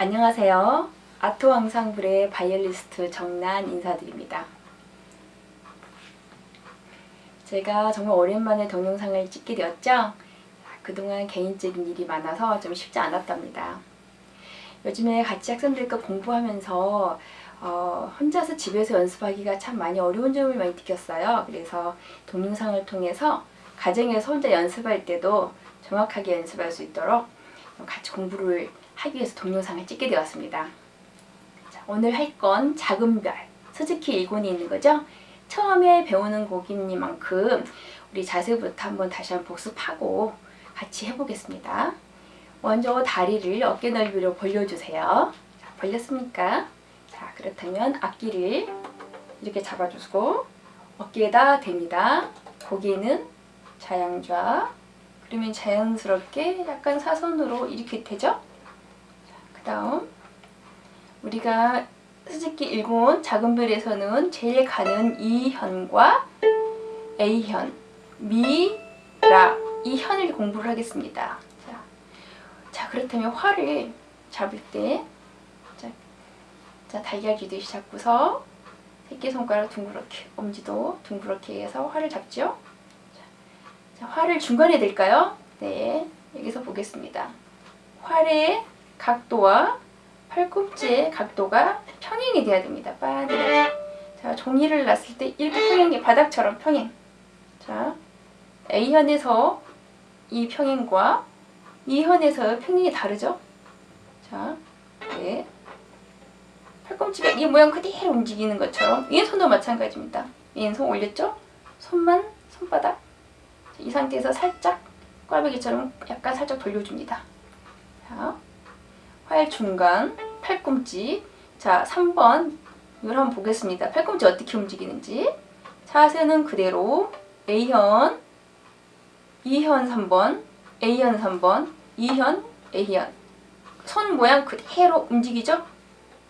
안녕하세요. 아토왕상불의 바이올리스트 정난 인사드립니다. 제가 정말 오랜만에 동영상을 찍게 되었죠? 그동안 개인적인 일이 많아서 좀 쉽지 않았답니다. 요즘에 같이 학생들과 공부하면서 어, 혼자서 집에서 연습하기가 참 많이 어려운 점을 많이 느꼈어요. 그래서 동영상을 통해서 가정에서 혼자 연습할 때도 정확하게 연습할 수 있도록 같이 공부를 하기 위해서 동영상을 찍게 되었습니다. 자, 오늘 할 건 작은 별, 스즈키 1권이 있는 거죠. 처음에 배우는 곡이니만큼 우리 자세부터 한번 다시 한번 복습하고 같이 해보겠습니다. 먼저 다리를 어깨 넓이로 벌려주세요. 자, 벌렸습니까? 자, 그렇다면 악기를 이렇게 잡아주고 어깨에다 댑니다. 고개는 자양좌 그러면 자연스럽게 약간 사선으로 이렇게 되죠? 그 다음 우리가 스즈키 1군 작은 별에서는 제일 가는 이 현과 A현, 미, 라, 이 현을 공부를 하겠습니다. 자, 자 그렇다면 화를 잡을 때 자, 자 달걀 쥐듯이 잡고서 새끼손가락 둥그렇게, 엄지도 둥그렇게 해서 화를 잡죠. 자, 활을 중간에 될까요? 네, 여기서 보겠습니다. 활의 각도와 팔꿈치의 각도가 평행이 돼야 됩니다. 빠르게. 자, 종이를 놨을 때 이렇게 평행이 바닥처럼 평행. 자, A현에서 이 평행과 E현에서 평행이 다르죠? 자, 네. 팔꿈치가 이 모양 그대로 움직이는 것처럼 왼손도 마찬가지입니다. 왼손 올렸죠? 손만 손바닥 이 상태에서 살짝 꽈배기처럼 약간 살짝 돌려줍니다. 자, 활 중간, 팔꿈치. 자, 3번 이걸 한번 보겠습니다. 팔꿈치 어떻게 움직이는지. 자세는 그대로 A현, 2현 3번, A현 3번, 2현, A현. 손 모양 그대로 움직이죠?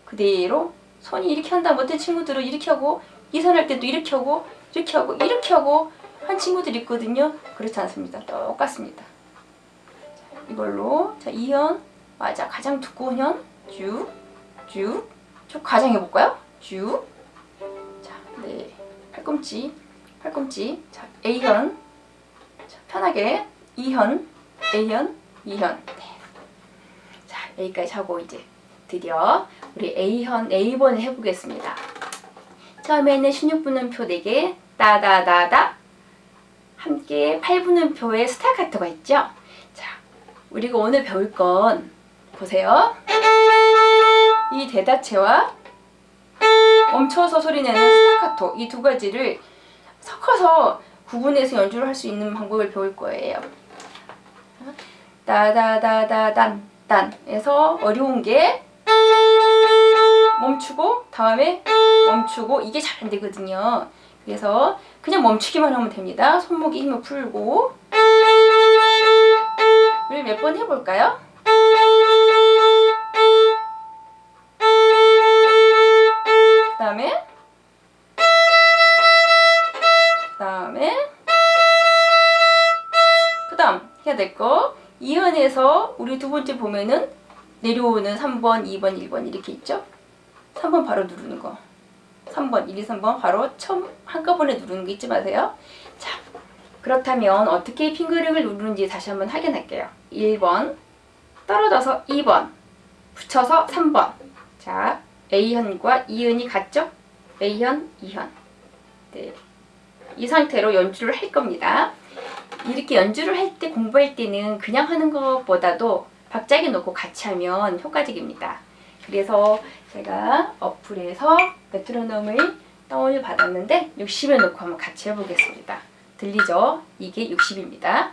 그대로 손이 이렇게 한다 못해 친구들은 이렇게 하고 이선 할 때도 이렇게 하고 이렇게 하고 이렇게 하고 한 친구들 있거든요. 그렇지 않습니다. 똑같습니다. 자, 이걸로 자 2현 맞아 가장 두꺼운 현 쭉, 쭉. 쭉 가장 해볼까요? 쭉. 자, 네. 팔꿈치, 팔꿈치. 자, A현. 자, 편하게. 2현, A현, 2현. 네. 자, 여기까지 하고 이제 드디어 우리 A현, A번을 해보겠습니다. 처음에는 16분음표 4개, 따다다다. 함께 8분음표의 스타카토가 있죠? 자, 우리가 오늘 배울 건 보세요. 이 대다체와 멈춰서 소리내는 스타카토 이 두 가지를 섞어서 구분해서 연주를 할 수 있는 방법을 배울 거예요. 따다다다단 딴에서 어려운 게 멈추고 다음에 멈추고 이게 잘 안 되거든요. 그래서 그냥 멈추기만 하면 됩니다. 손목에 힘을 풀고 우리 몇 번 해볼까요? 다음에 그 다음에 그 다음 해야 될거 2현에서 우리 두 번째 보면은 내려오는 3번, 2번, 1번 이렇게 있죠? 3번 바로 누르는 거 3번, 1, 2, 3번 바로 처음 한꺼번에 누르는 거 잊지 마세요. 자, 그렇다면 어떻게 핑거링을 누르는지 다시 한번 확인할게요. 1번, 떨어져서 2번, 붙여서 3번. 자, A현과 E현이 같죠? A현, E현. 네. 이 상태로 연주를 할 겁니다. 이렇게 연주를 할 때 공부할 때는 그냥 하는 것보다도 박자기 놓고 같이 하면 효과적입니다. 그래서 제가 어플에서 메트로놈을 다운을 받았는데 60에 놓고 한번 같이 해보겠습니다. 들리죠? 이게 60입니다.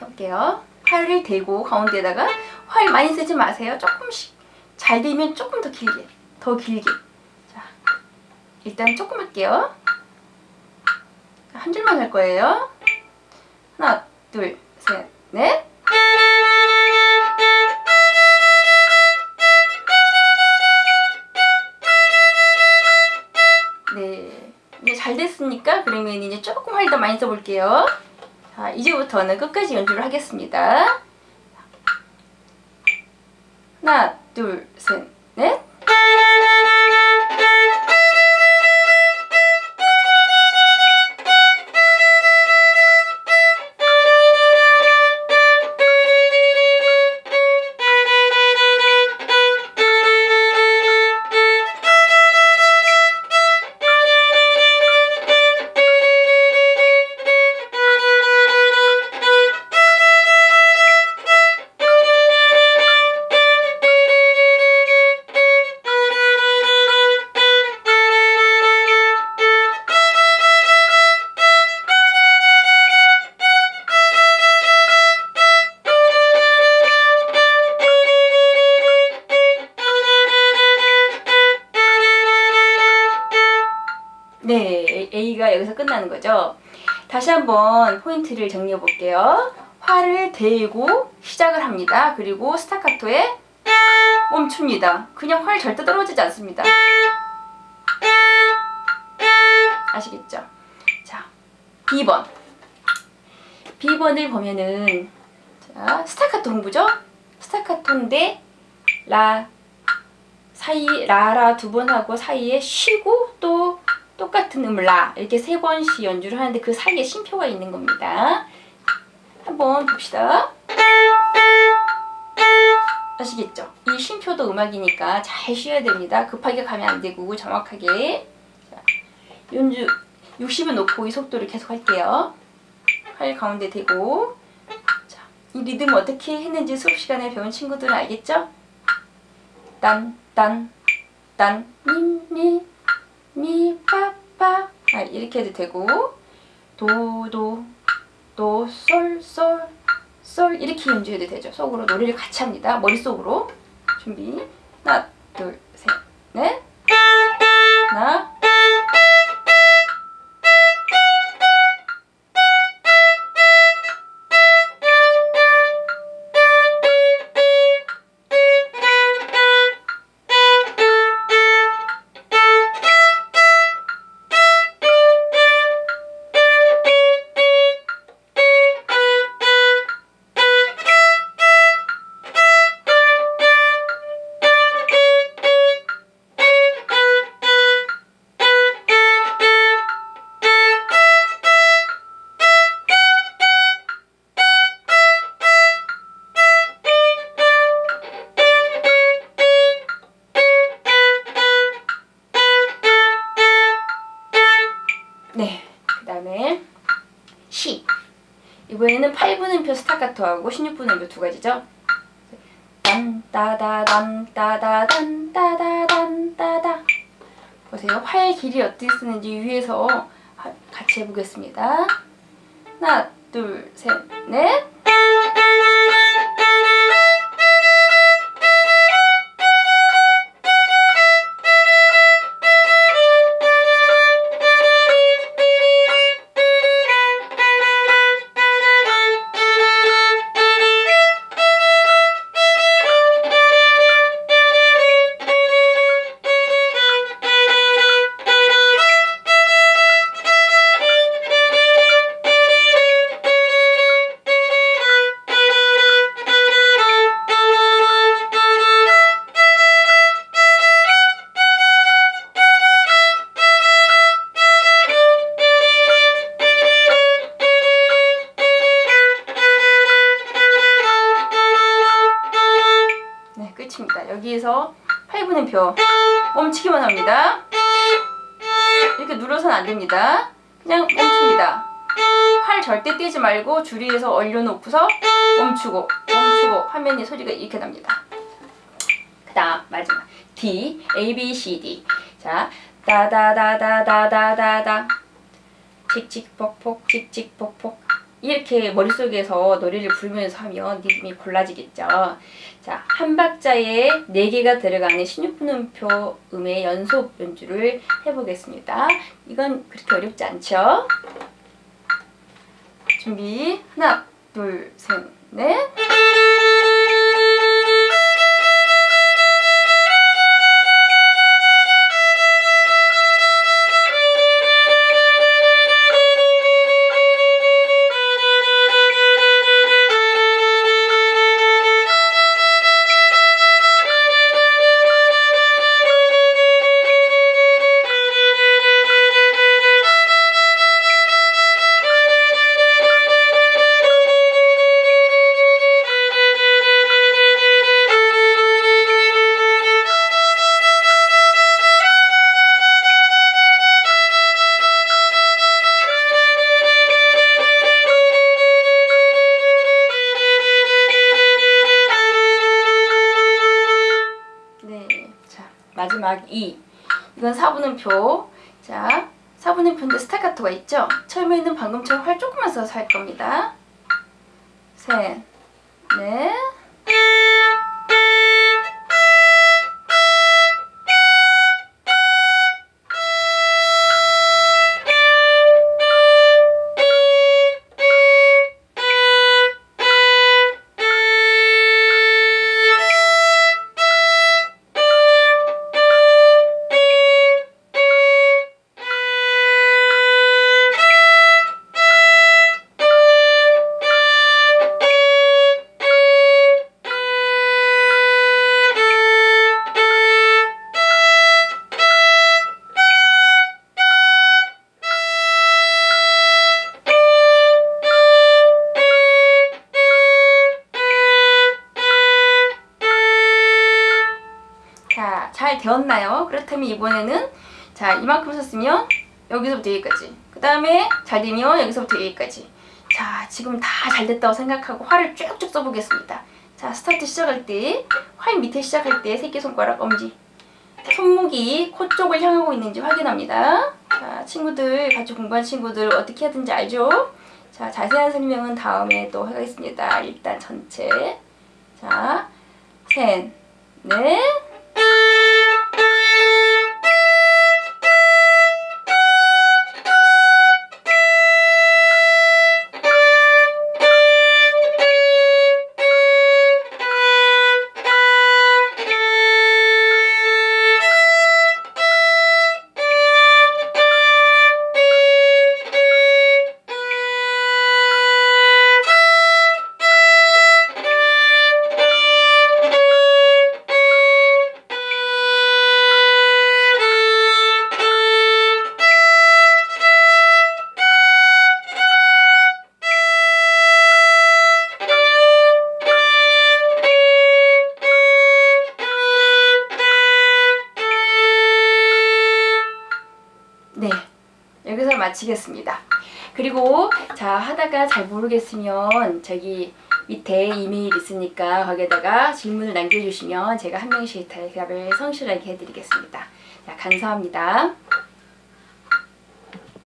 해볼게요. 활을 대고 가운데다가 활 많이 쓰지 마세요. 조금씩. 잘 되면 조금 더 길게. 더 길게. 자, 일단 조금 할게요. 한 줄만 할 거예요. 하나, 둘, 셋, 넷. 네, 이제 잘 됐으니까 그러면 이제 조금 활 더 많이 써볼게요. 자, 이제부터는 끝까지 연주를 하겠습니다. 하나, 둘, 셋, 넷. 네, A가 여기서 끝나는 거죠. 다시 한번 포인트를 정리해 볼게요. 활을 대고 시작을 합니다. 그리고 스타카토에 멈춥니다. 그냥 활 절대 떨어지지 않습니다. 아시겠죠? 자, B번. B번을 보면은 자, 스타카토 공부죠? 스타카토인데 라 사이 라라 두 번 하고 사이에 쉬고 또 똑같은 음을 라 이렇게 세 번씩 연주를 하는데 그 사이에 쉼표가 있는 겁니다. 한번 봅시다. 아시겠죠? 이 쉼표도 음악이니까 잘 쉬어야 됩니다. 급하게 가면 안 되고 정확하게 자, 연주 60을 놓고 이 속도를 계속 할게요. 팔 가운데 대고 자, 이 리듬 어떻게 했는지 수업 시간에 배운 친구들은 알겠죠? 딴, 딴, 딴, 미, 미, 미, 파, 파. 아, 이렇게 해도 되고. 도, 도, 도, 솔, 솔, 솔. 이렇게 연주해도 되죠. 속으로 노래를 같이 합니다. 머릿속으로. 준비. 하나, 둘, 셋, 넷. 하나 네, 그 다음에 시. 이번에는 8분음표 스타카토하고 16분음표 두 가지죠. 딴 따다단 따다단 따다 보세요. 활 길이 어떻게 쓰는지 위에서 하- 같이 해보겠습니다. 하나, 둘, 셋, 넷. 끝입니다. 여기에서 8분음표 멈추기만 합니다. 이렇게 눌러서는 안 됩니다. 그냥 멈춥니다. 팔 절대 떼지 말고 줄이에서 얼려놓고서 멈추고 멈추고 화면에 소리가 이렇게 납니다. 그 다음 마지막 D, A, B, C, D 자 다다다다다다다다 칙칙폭폭 칙칙폭폭 이렇게 머릿속에서 노래를 부르면서 하면 리듬이 골라지겠죠. 자, 한 박자에 4개가 들어가는 16분음표 음의 연속 연주를 해보겠습니다. 이건 그렇게 어렵지 않죠? 준비 하나, 둘, 셋, 넷 막 2. 이건 4분음표. 자, 4분음표인데 스타카토가 있죠? 처음에는 방금처럼 활 조금만 써서 할 겁니다. 셋, 넷. 잘 되었나요? 그렇다면 이번에는 자, 이만큼 썼으면 여기서부터 여기까지. 그 다음에 잘 되면 여기서부터 여기까지. 자, 지금 다 잘 됐다고 생각하고 활을 쭉쭉 써보겠습니다. 자, 스타트 시작할 때, 활 밑에 시작할 때 새끼손가락, 엄지. 손목이 코 쪽을 향하고 있는지 확인합니다. 자, 친구들, 같이 공부한 친구들 어떻게 하든지 알죠? 자, 자세한 설명은 다음에 또 하겠습니다. 일단 전체. 자, 셋, 넷. 마치겠습니다. 그리고 자 하다가 잘 모르겠으면 저기 밑에 이메일 있으니까 거기에다가 질문을 남겨주시면 제가 한 명씩 대답을 성실하게 해드리겠습니다. 자, 감사합니다.